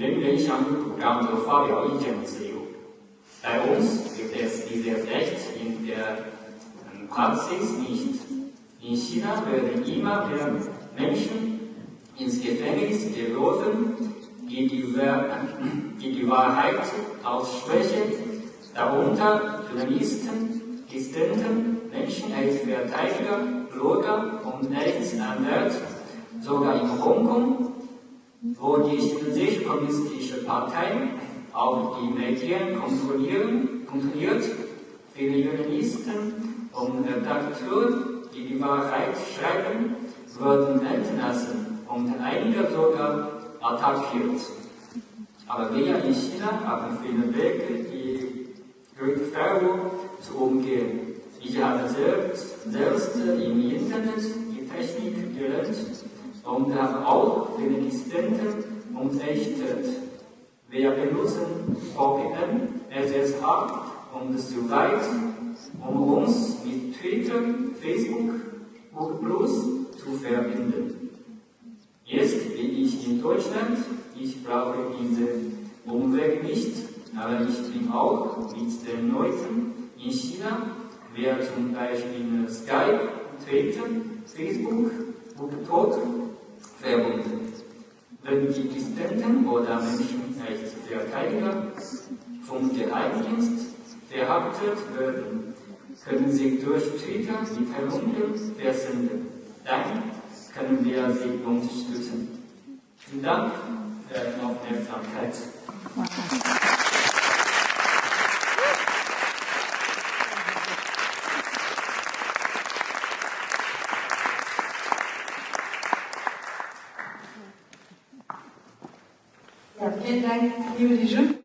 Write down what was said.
人人享有主张的发表意见的自由。Bei uns gibt es dieses Recht in der Praxis nicht. In China werden immer mehr Menschen ins Gefängnis geworfen, die die, die, die Wahrheit aussprechen, darunter Journalisten, Dissidenten, Menschenrechtsverteidiger, Blogger und Rechtsanwälte, sogar in Hongkong, wo die chinesische kommunistische Partei auch die Medien kontrollieren, kontrolliert, viele Journalisten und Redakteure, die die Wahrheit schreiben, wurden entlassen und einige sogar attackiert. Aber wir in China haben viele Wege, die Rückführung zu umgehen. Ich habe selbst, selbst im Internet die Technik gelernt und habe auch viele Dissidenten unterrichtet. Wir benutzen VPN, SSH und so weiter, um uns mit Twitter, Facebook, Google Plus zu verbinden. Jetzt bin ich in Deutschland, ich brauche diesen Umweg nicht, aber ich bin auch mit den Leuten in China, wer zum Beispiel Skype, Twitter, Facebook, Google Talk verbunden. Wenn die Dissidenten oder Menschenrechtsverteidiger vom Geheimdienst verhaftet werden, können sie durch Twitter Mitteilungen versenden. Dann können wir sie unterstützen. Vielen Dank für Ihre Aufmerksamkeit. Ja, vielen Dank, liebe Dijun.